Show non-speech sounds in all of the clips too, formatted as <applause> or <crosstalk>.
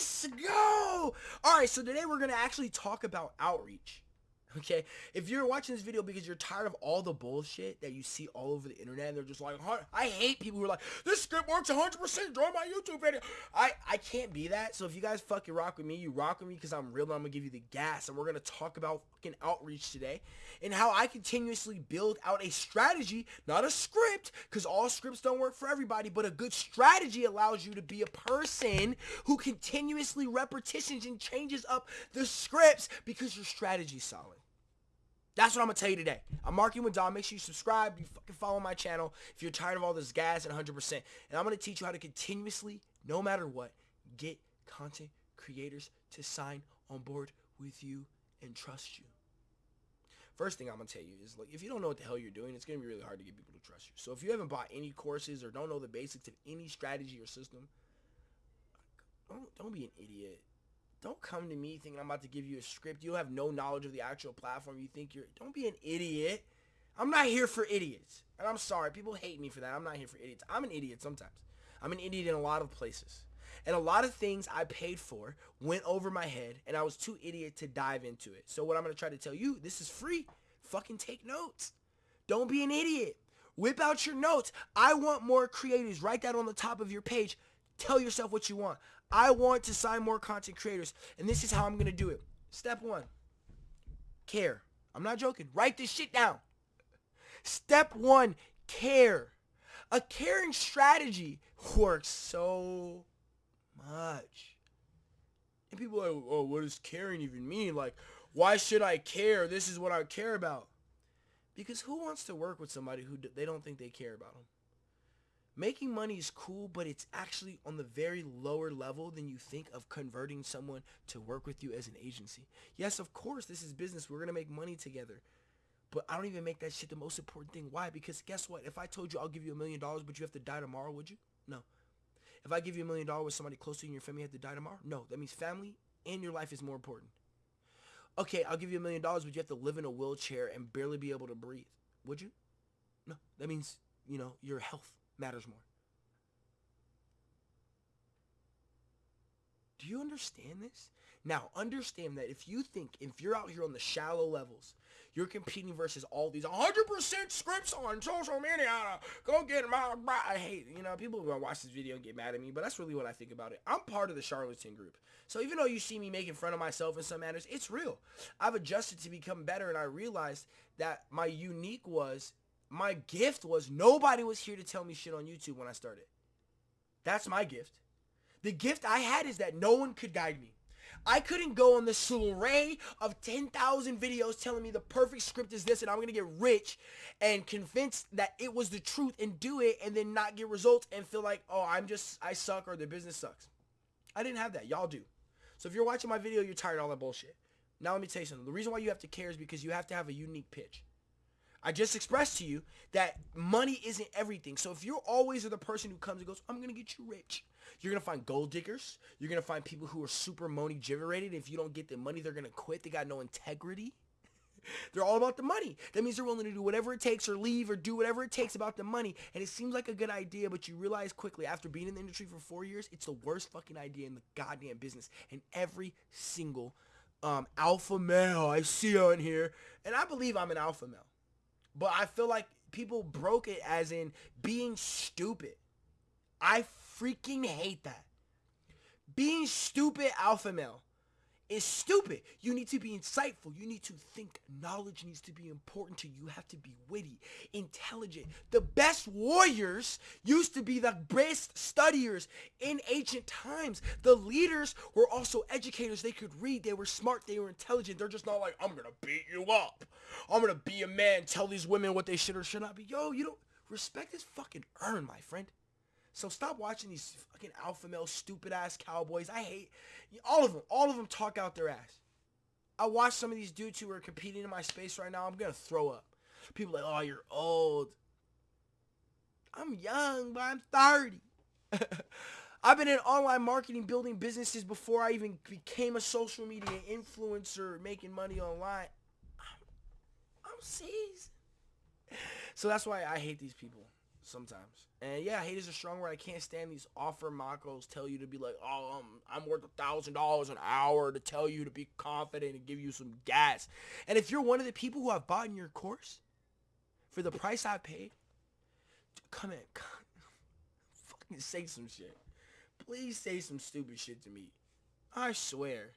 Let's go! Alright, so today we're going to actually talk about outreach. <laughs> Okay, if you're watching this video because you're tired of all the bullshit that you see all over the internet, and they're just like, I hate people who are like, this script works 100%, join my YouTube video. I, I can't be that. So if you guys fucking rock with me, you rock with me because I'm real and I'm going to give you the gas. And we're going to talk about fucking outreach today and how I continuously build out a strategy, not a script, because all scripts don't work for everybody, but a good strategy allows you to be a person who continuously repetitions and changes up the scripts because your strategy's solid. That's what I'm gonna tell you today. I'm with Dom. Make sure you subscribe. You fucking follow my channel if you're tired of all this gas and 100%. And I'm gonna teach you how to continuously, no matter what, get content creators to sign on board with you and trust you. First thing I'm gonna tell you is like if you don't know what the hell you're doing, it's gonna be really hard to get people to trust you. So if you haven't bought any courses or don't know the basics of any strategy or system, don't don't be an idiot don't come to me thinking I'm about to give you a script. You have no knowledge of the actual platform. You think you're, don't be an idiot. I'm not here for idiots. And I'm sorry, people hate me for that. I'm not here for idiots. I'm an idiot sometimes. I'm an idiot in a lot of places. And a lot of things I paid for went over my head and I was too idiot to dive into it. So what I'm going to try to tell you, this is free. Fucking take notes. Don't be an idiot. Whip out your notes. I want more creators. Write that on the top of your page. Tell yourself what you want. I want to sign more content creators, and this is how I'm going to do it. Step one, care. I'm not joking. Write this shit down. Step one, care. A caring strategy works so much. And people are like, oh, what does caring even mean? Like, why should I care? This is what I care about. Because who wants to work with somebody who they don't think they care about them? Making money is cool, but it's actually on the very lower level than you think of converting someone to work with you as an agency. Yes, of course, this is business. We're going to make money together. But I don't even make that shit the most important thing. Why? Because guess what? If I told you I'll give you a million dollars, but you have to die tomorrow, would you? No. If I give you a million dollars with somebody close to you in your family have to die tomorrow? No. That means family and your life is more important. Okay, I'll give you a million dollars, but you have to live in a wheelchair and barely be able to breathe. Would you? No. That means, you know, your health matters more. Do you understand this? Now, understand that if you think, if you're out here on the shallow levels, you're competing versus all these 100% scripts on social media. Go get out. I hate, you know, people to watch this video and get mad at me, but that's really what I think about it. I'm part of the charlatan group. So even though you see me making fun of myself in some matters, it's real. I've adjusted to become better, and I realized that my unique was my gift was nobody was here to tell me shit on YouTube when I started. That's my gift. The gift I had is that no one could guide me. I couldn't go on this array of 10,000 videos telling me the perfect script is this and I'm going to get rich and convinced that it was the truth and do it and then not get results and feel like, oh, I'm just, I suck or the business sucks. I didn't have that. Y'all do. So if you're watching my video, you're tired of all that bullshit. Now let me tell you something. The reason why you have to care is because you have to have a unique pitch. I just expressed to you that money isn't everything. So if you're always the person who comes and goes, I'm going to get you rich. You're going to find gold diggers. You're going to find people who are super money giverated. If you don't get the money, they're going to quit. They got no integrity. <laughs> they're all about the money. That means they're willing to do whatever it takes or leave or do whatever it takes about the money. And it seems like a good idea, but you realize quickly after being in the industry for four years, it's the worst fucking idea in the goddamn business. And every single um, alpha male I see on here, and I believe I'm an alpha male. But I feel like people broke it as in being stupid. I freaking hate that. Being stupid alpha male is stupid. You need to be insightful. You need to think. Knowledge needs to be important to you. You have to be witty, intelligent. The best warriors used to be the best studiers in ancient times. The leaders were also educators. They could read. They were smart. They were intelligent. They're just not like, I'm going to beat you up. I'm going to be a man, tell these women what they should or should not be. Yo, you don't, respect is fucking earned, my friend. So stop watching these fucking alpha male stupid ass cowboys. I hate all of them. All of them talk out their ass. I watch some of these dudes who are competing in my space right now. I'm gonna throw up. People like, oh, you're old. I'm young, but I'm 30. <laughs> I've been in online marketing, building businesses before I even became a social media influencer, making money online. I'm, I'm. So that's why I hate these people. Sometimes. And yeah, hate is a strong word. I can't stand these offer macos tell you to be like, oh, um, I'm worth a thousand dollars an hour to tell you to be confident and give you some gas. And if you're one of the people who have bought in your course for the price I paid, come in, come, <laughs> fucking say some shit. Please say some stupid shit to me. I swear,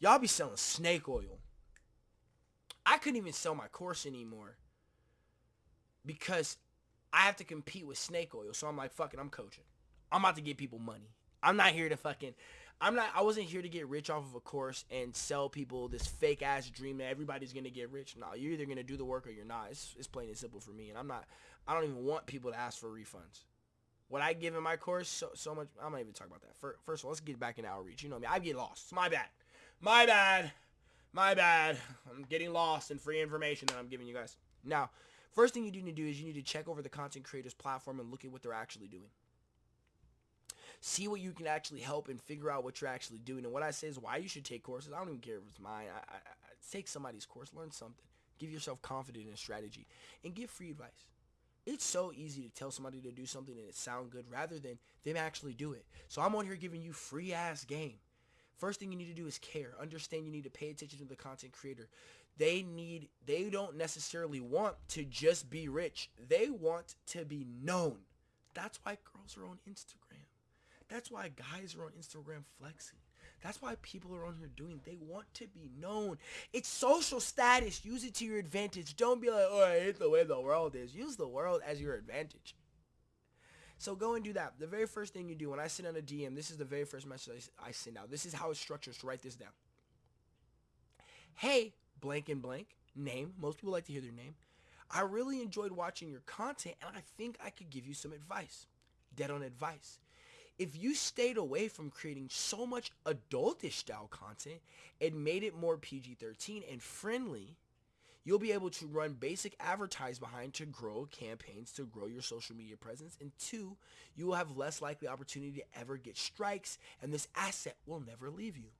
y'all be selling snake oil. I couldn't even sell my course anymore because I have to compete with snake oil. So I'm like, fucking, I'm coaching. I'm about to get people money. I'm not here to fucking I'm not I wasn't here to get rich off of a course and sell people this fake ass dream that everybody's gonna get rich. No, you're either gonna do the work or you're not. It's, it's plain and simple for me. And I'm not I don't even want people to ask for refunds. What I give in my course, so so much I'm not even talking about that. First of all, let's get back into outreach. You know me. I get lost. My bad. My bad. My bad. I'm getting lost in free information that I'm giving you guys. Now, First thing you need to do is you need to check over the content creators platform and look at what they're actually doing. See what you can actually help and figure out what you're actually doing. And what I say is why you should take courses. I don't even care if it's mine. I, I, I take somebody's course, learn something. Give yourself confidence in strategy and give free advice. It's so easy to tell somebody to do something and it sound good rather than them actually do it. So I'm on here giving you free ass game. First thing you need to do is care. Understand you need to pay attention to the content creator. They need they don't necessarily want to just be rich. They want to be known. That's why girls are on Instagram. That's why guys are on Instagram flexing. That's why people are on here doing. They want to be known. It's social status. Use it to your advantage. Don't be like, oh, I hate the way the world is. Use the world as your advantage. So go and do that. The very first thing you do when I send out a DM, this is the very first message I send out. This is how it's structured. So write this down. Hey, blank and blank name. Most people like to hear their name. I really enjoyed watching your content and I think I could give you some advice. Dead on advice. If you stayed away from creating so much adultish style content and made it more PG-13 and friendly, you'll be able to run basic advertise behind to grow campaigns to grow your social media presence. And two, you will have less likely opportunity to ever get strikes and this asset will never leave you.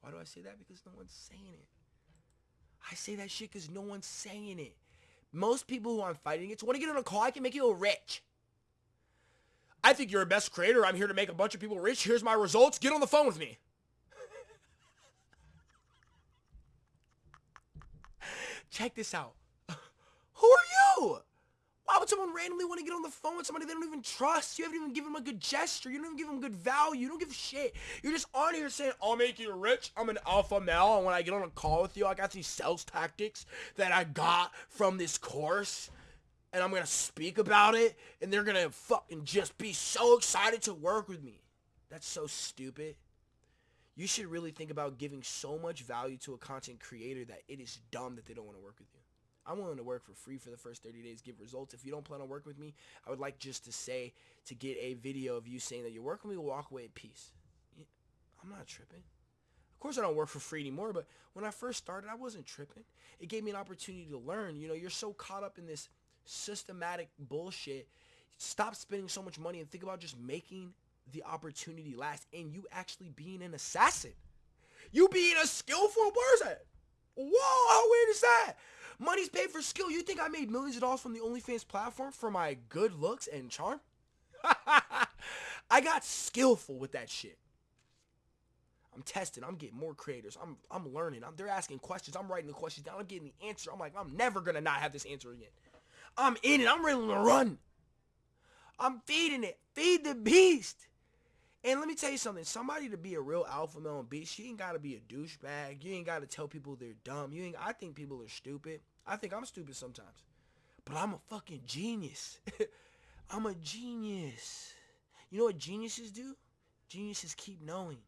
Why do I say that? Because no one's saying it. I say that shit because no one's saying it. Most people who I'm fighting against want to get on a call. I can make you rich. I think you're a best creator. I'm here to make a bunch of people rich. Here's my results. Get on the phone with me. Check this out. <laughs> Who are you? Why would someone randomly want to get on the phone with somebody they don't even trust? You haven't even given them a good gesture. You don't even give them good value. You don't give a shit. You're just on here saying, I'll make you rich. I'm an alpha male. And when I get on a call with you, I got these sales tactics that I got from this course. And I'm going to speak about it. And they're going to fucking just be so excited to work with me. That's so stupid. You should really think about giving so much value to a content creator that it is dumb that they don't want to work with you. I'm willing to work for free for the first 30 days, give results. If you don't plan on working with me, I would like just to say, to get a video of you saying that you're working with me, walk away in peace. I'm not tripping. Of course I don't work for free anymore, but when I first started, I wasn't tripping. It gave me an opportunity to learn. You know, you're so caught up in this systematic bullshit. Stop spending so much money and think about just making the opportunity last and you actually being an assassin. You being a skillful person. Whoa, how weird is that? Money's paid for skill. You think I made millions of dollars from the OnlyFans platform for my good looks and charm? <laughs> I got skillful with that shit. I'm testing. I'm getting more creators. I'm I'm learning. I'm, they're asking questions. I'm writing the questions down. I'm getting the answer. I'm like, I'm never gonna not have this answer again. I'm in it. I'm ready to run. I'm feeding it. Feed the beast. And let me tell you something. Somebody to be a real alpha male and beast, you ain't got to be a douchebag. You ain't got to tell people they're dumb. You ain't. I think people are stupid. I think I'm stupid sometimes. But I'm a fucking genius. <laughs> I'm a genius. You know what geniuses do? Geniuses keep knowing.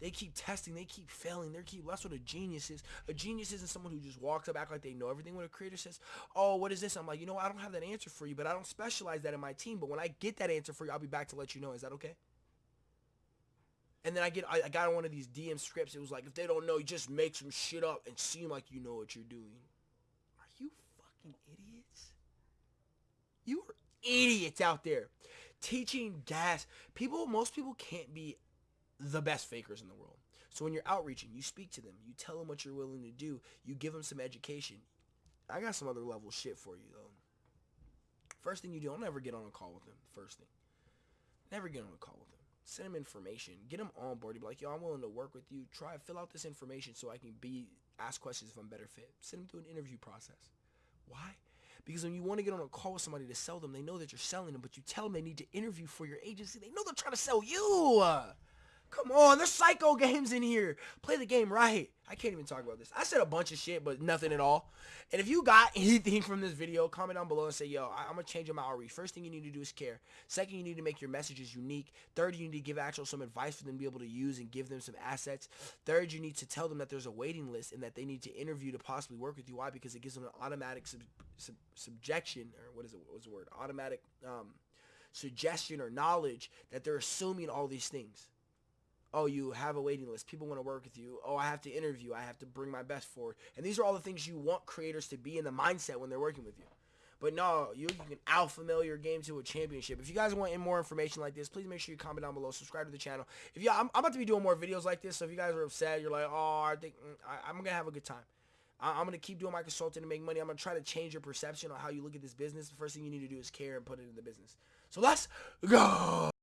They keep testing. They keep failing. They keep. That's what a genius is. A genius isn't someone who just walks up, act like they know everything. When a creator says, "Oh, what is this?" I'm like, you know, I don't have that answer for you, but I don't specialize that in my team. But when I get that answer for you, I'll be back to let you know. Is that okay? And then I get I, I got on one of these DM scripts. It was like if they don't know, you just make some shit up and seem like you know what you're doing. Are you fucking idiots? You are idiots out there teaching gas. People, most people can't be the best fakers in the world. So when you're outreaching, you speak to them, you tell them what you're willing to do, you give them some education. I got some other level shit for you though. First thing you do, don't ever get on a call with them. First thing. Never get on a call with them. Send them information. Get them on board. Be like, yo, I'm willing to work with you. Try fill out this information so I can be ask questions if I'm better fit. Send them through an interview process. Why? Because when you want to get on a call with somebody to sell them, they know that you're selling them, but you tell them they need to interview for your agency. They know they're trying to sell you. Come on, there's psycho <laughs> games in here. Play the game right. I can't even talk about this. I said a bunch of shit, but nothing at all. And if you got <laughs> anything from this video, comment down below and say, yo, I- am going to change my outreach. First thing you need to do is care. Second, you need to make your messages unique. Third, you need to give actual some advice for them to be able to use and give them some assets. Third, you need to tell them that there's a waiting list and that they need to interview to possibly work with you. Why? Because it gives them an automatic sub sub subjection, or what is it? What was the word? Automatic um, suggestion or knowledge that they're assuming all these things oh, you have a waiting list. People want to work with you. Oh, I have to interview. I have to bring my best forward. And these are all the things you want creators to be in the mindset when they're working with you. But no, you, you can alpha mail your game to a championship. If you guys want more information like this, please make sure you comment down below. Subscribe to the channel. If you, I'm, I'm about to be doing more videos like this. So if you guys are upset, you're like, oh, I think mm, I, I'm gonna have a good time. I, I'm gonna keep doing my consulting to make money. I'm gonna try to change your perception on how you look at this business. The first thing you need to do is care and put it in the business. So let's go.